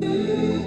you